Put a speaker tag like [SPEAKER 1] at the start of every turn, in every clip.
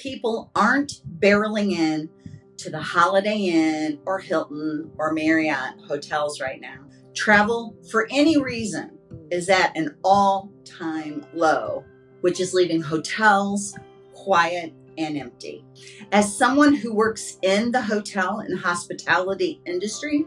[SPEAKER 1] people aren't barreling in to the Holiday Inn or Hilton or Marriott hotels right now. Travel for any reason is at an all time low, which is leaving hotels quiet and empty. As someone who works in the hotel and hospitality industry,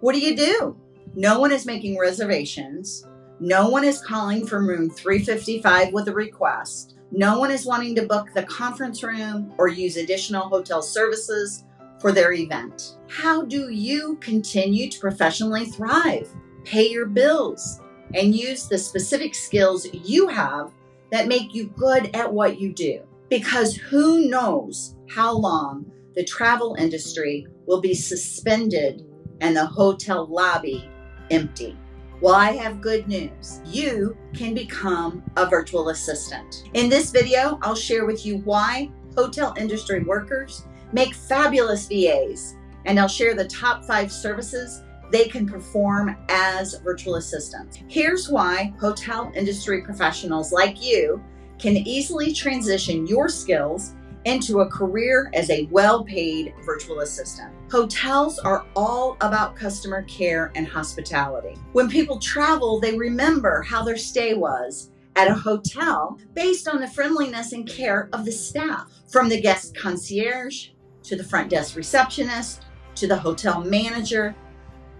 [SPEAKER 1] what do you do? No one is making reservations. No one is calling from room 355 with a request. No one is wanting to book the conference room or use additional hotel services for their event. How do you continue to professionally thrive, pay your bills, and use the specific skills you have that make you good at what you do? Because who knows how long the travel industry will be suspended and the hotel lobby empty. Well, I have good news. You can become a virtual assistant. In this video, I'll share with you why hotel industry workers make fabulous VAs, and I'll share the top five services they can perform as virtual assistants. Here's why hotel industry professionals like you can easily transition your skills into a career as a well paid virtual assistant. Hotels are all about customer care and hospitality. When people travel, they remember how their stay was at a hotel based on the friendliness and care of the staff, from the guest concierge to the front desk receptionist to the hotel manager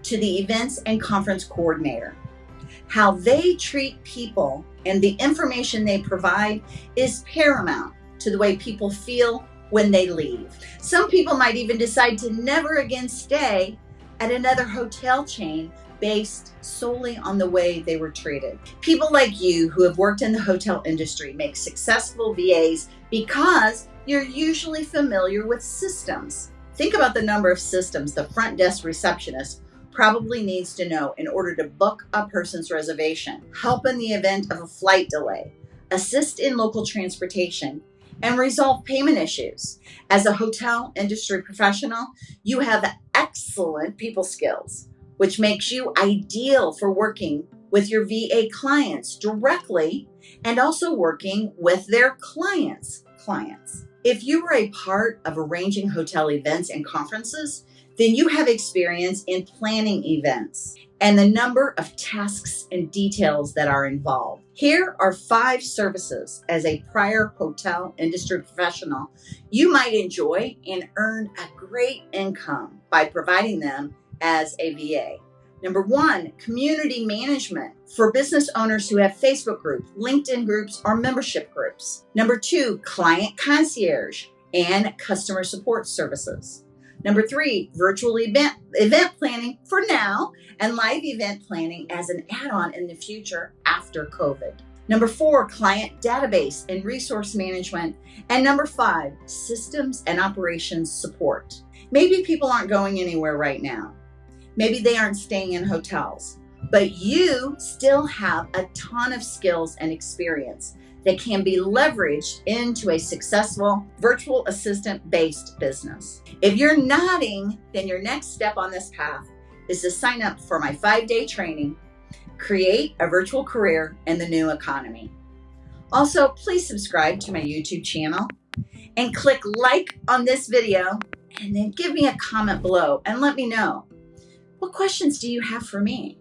[SPEAKER 1] to the events and conference coordinator. How they treat people and the information they provide is paramount to the way people feel when they leave. Some people might even decide to never again stay at another hotel chain based solely on the way they were treated. People like you who have worked in the hotel industry make successful VAs because you're usually familiar with systems. Think about the number of systems the front desk receptionist probably needs to know in order to book a person's reservation, help in the event of a flight delay, assist in local transportation, and resolve payment issues. As a hotel industry professional, you have excellent people skills, which makes you ideal for working with your VA clients directly and also working with their clients' clients. If you were a part of arranging hotel events and conferences, then you have experience in planning events and the number of tasks and details that are involved. Here are five services as a prior hotel industry professional you might enjoy and earn a great income by providing them as a VA. Number one, community management for business owners who have Facebook groups, LinkedIn groups, or membership groups. Number two, client concierge and customer support services. Number three, virtual event, event planning for now and live event planning as an add on in the future after COVID. Number four, client database and resource management. And number five, systems and operations support. Maybe people aren't going anywhere right now. Maybe they aren't staying in hotels, but you still have a ton of skills and experience that can be leveraged into a successful virtual assistant based business. If you're nodding, then your next step on this path is to sign up for my five day training, Create a Virtual Career in the New Economy. Also, please subscribe to my YouTube channel and click like on this video and then give me a comment below and let me know what questions do you have for me?